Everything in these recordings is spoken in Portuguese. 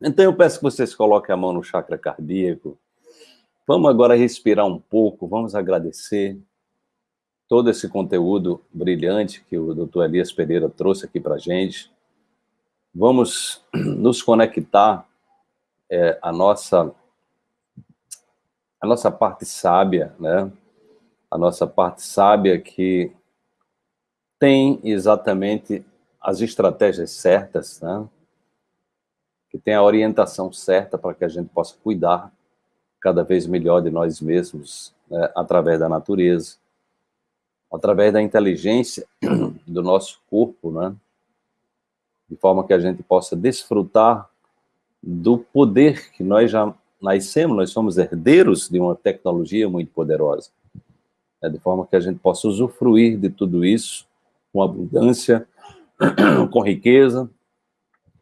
Então eu peço que vocês coloquem a mão no chakra cardíaco. Vamos agora respirar um pouco, vamos agradecer todo esse conteúdo brilhante que o Dr. Elias Pereira trouxe aqui para a gente. Vamos nos conectar é, a nossa a nossa parte sábia, né? A nossa parte sábia que tem exatamente as estratégias certas, né? Que tem a orientação certa para que a gente possa cuidar cada vez melhor de nós mesmos, né? através da natureza, através da inteligência do nosso corpo, né? de forma que a gente possa desfrutar do poder que nós já nascemos, nós somos herdeiros de uma tecnologia muito poderosa, né? de forma que a gente possa usufruir de tudo isso com abundância, com riqueza,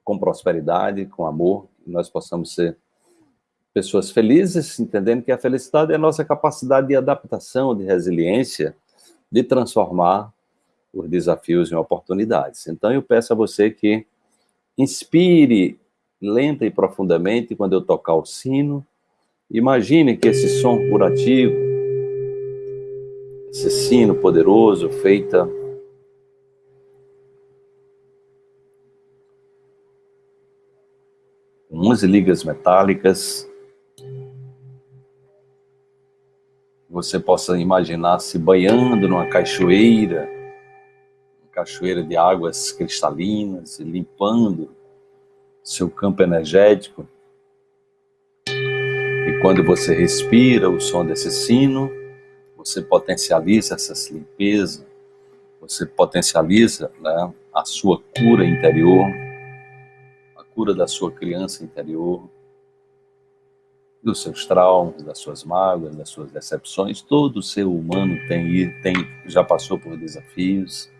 com prosperidade, com amor, nós possamos ser pessoas felizes, entendendo que a felicidade é a nossa capacidade de adaptação, de resiliência, de transformar os desafios em oportunidades. Então eu peço a você que inspire lenta e profundamente quando eu tocar o sino, imagine que esse som curativo, esse sino poderoso feita 11 ligas metálicas. Você possa imaginar se banhando numa cachoeira, uma cachoeira de águas cristalinas, limpando seu campo energético. E quando você respira o som desse sino, você potencializa essa limpeza, você potencializa né, a sua cura interior, cura da sua criança interior, dos seus traumas, das suas mágoas, das suas decepções. Todo ser humano tem, tem já passou por desafios.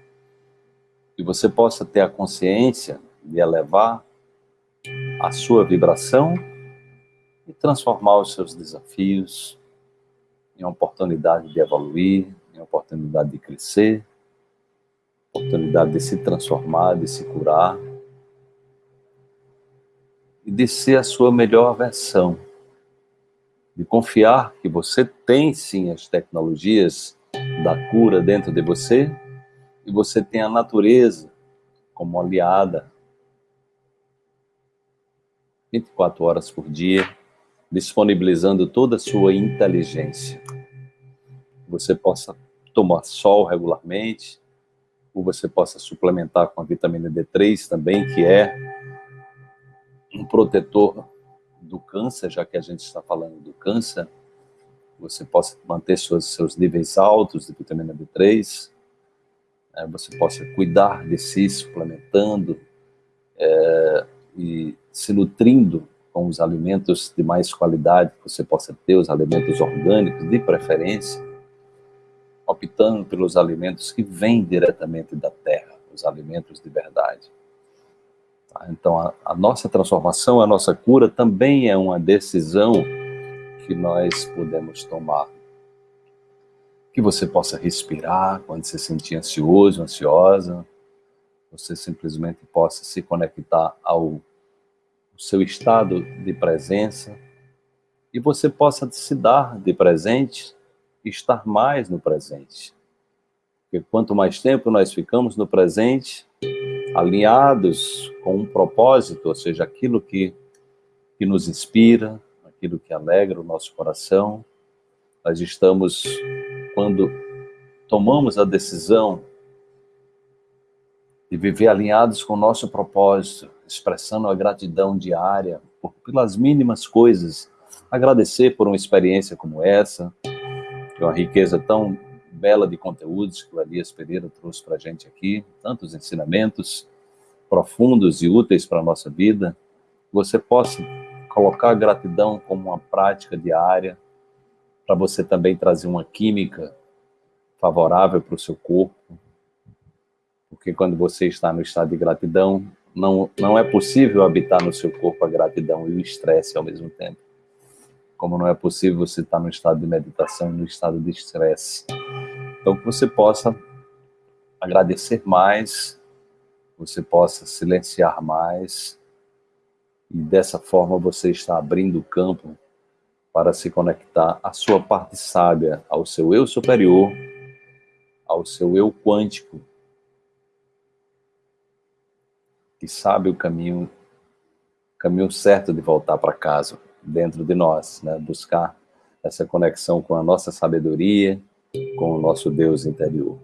E você possa ter a consciência de elevar a sua vibração e transformar os seus desafios em oportunidade de evoluir, em oportunidade de crescer, oportunidade de se transformar, de se curar e de ser a sua melhor versão. De confiar que você tem sim as tecnologias da cura dentro de você e você tem a natureza como aliada 24 horas por dia, disponibilizando toda a sua inteligência. Você possa tomar sol regularmente, ou você possa suplementar com a vitamina D3 também, que é um protetor do câncer, já que a gente está falando do câncer, você possa manter seus, seus níveis altos de vitamina D3, é, você possa cuidar de si, suplementando é, e se nutrindo com os alimentos de mais qualidade, que você possa ter os alimentos orgânicos, de preferência, optando pelos alimentos que vêm diretamente da terra, os alimentos de verdade. Então, a, a nossa transformação, a nossa cura também é uma decisão que nós podemos tomar. Que você possa respirar quando se sentir ansioso, ansiosa. Você simplesmente possa se conectar ao seu estado de presença e você possa se dar de presente estar mais no presente. Porque quanto mais tempo nós ficamos no presente, alinhados com um propósito, ou seja, aquilo que, que nos inspira, aquilo que alegra o nosso coração. Nós estamos, quando tomamos a decisão de viver alinhados com o nosso propósito, expressando a gratidão diária por, pelas mínimas coisas, agradecer por uma experiência como essa, que é uma riqueza tão bela de conteúdos que o Elias Pereira trouxe para a gente aqui, tantos ensinamentos profundos e úteis para a nossa vida, você possa colocar a gratidão como uma prática diária, para você também trazer uma química favorável para o seu corpo, porque quando você está no estado de gratidão, não, não é possível habitar no seu corpo a gratidão e o estresse ao mesmo tempo. Como não é possível você estar no estado de meditação e no estado de estresse. Então, que você possa agradecer mais, você possa silenciar mais E dessa forma você está abrindo o campo para se conectar à sua parte sábia, ao seu eu superior, ao seu eu quântico, que sabe o caminho, caminho certo de voltar para casa, dentro de nós, né? buscar essa conexão com a nossa sabedoria, com o nosso Deus interior.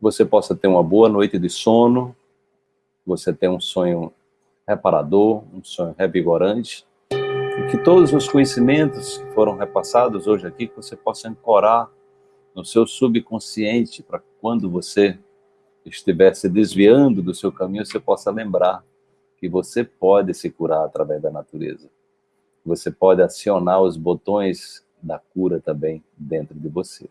Você possa ter uma boa noite de sono, você tenha um sonho reparador, um sonho revigorante, e que todos os conhecimentos que foram repassados hoje aqui, que você possa ancorar no seu subconsciente, para quando você estiver se desviando do seu caminho, você possa lembrar que você pode se curar através da natureza. Você pode acionar os botões da cura também dentro de você.